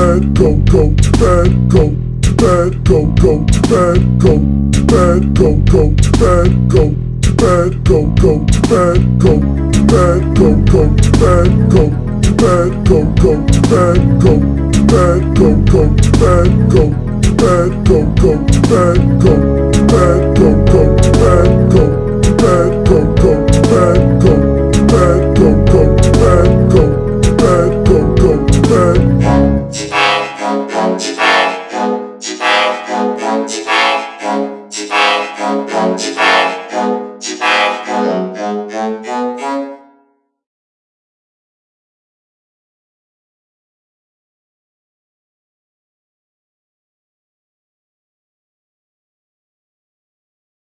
bed, go, go to bed, go to bed, go, go to bed, go to bed, go, go to bed, go to bed, go, go to bed, go to bed, go, go to bed, go to bed, go, go to bed, go to bed, go, go to bed, go to bed, go, go to bed, go